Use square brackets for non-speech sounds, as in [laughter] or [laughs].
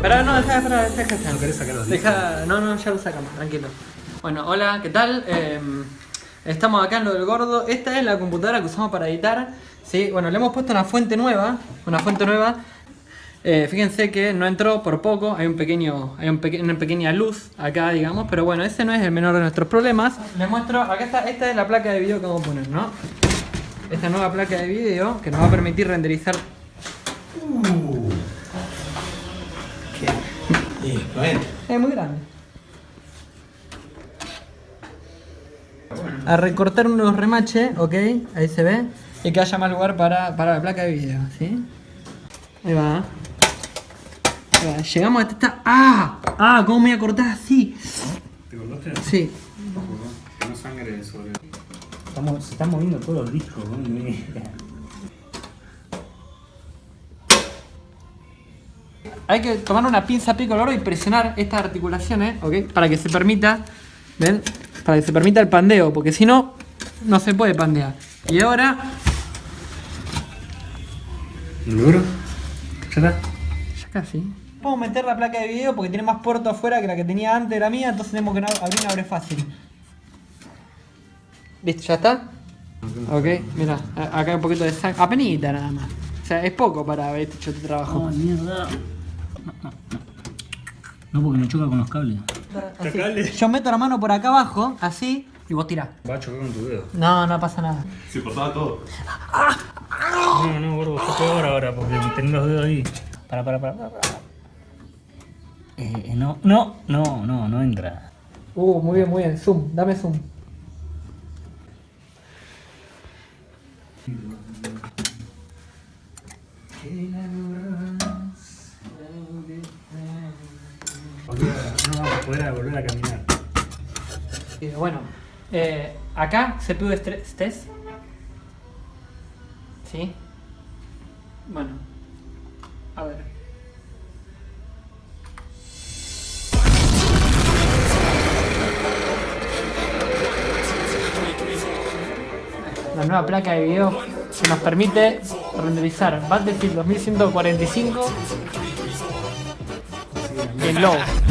Pero no, deja, deja, deja. ¿No querés sacar los? Deja, no, no, ya lo sacamos, tranquilo. Bueno, hola, ¿qué tal? Eh, estamos acá en lo del gordo. Esta es la computadora que usamos para editar. Sí, bueno, le hemos puesto una fuente nueva. Una fuente nueva. Eh, fíjense que no entró por poco, hay un pequeño, hay un peque- una pequeña luz acá, digamos, pero bueno, ese no es el menor de nuestros problemas. Les muestro, acá está, esta es la placa de video que vamos a poner, ¿no? Esta nueva placa de video que nos va a permitir renderizar Uh. No entra. Es muy grande. A recortar unos remaches, ok, ahí se ve. Y que haya más lugar para, para la placa de video, ¿sí? Ahí va. Ahí va. Llegamos a esta... ¡Ah! ¡Ah! ¿Cómo me voy a cortar así? ¿Te acordaste? Sí. Que no sangre sobre. Estamos, se están moviendo todos los discos, ¿no? [laughs] Hay que tomar una pinza pico al oro y presionar estas articulaciones, ¿ok? Para que se permita, ¿ven? Para que se permita el pandeo, porque si no, no se puede pandear. Y ahora, ¿Seguro? ¿Ya está? ya casi. Podemos meter la placa de video porque tiene más puerto afuera que la que tenía antes de la mía, entonces tenemos que abrir una abre fácil. ¿Listo? ¿Ya está? Ok, mira, acá hay un poquito de sangre. Apenita nada más. O sea, es poco para haber hecho tu trabajo. mierda. No, porque me choca con los cables. Así. Yo meto la mano por acá abajo, así, y vos tirás. Va a chocar con tu dedo. No, no pasa nada. Se cortaba todo. No, no, gordo, está peor ahora porque tenés los dedos ahí. Para, para, para, para. para. Eh, eh, no, no, no, no, no entra. Uh, muy bien, muy bien. Zoom, dame zoom. No vamos a poder volver a caminar. Bueno, eh, acá CPU estrés test. ¿Sí? Bueno, a ver. La nueva placa de video que nos permite renderizar Battlefield 2145 en low.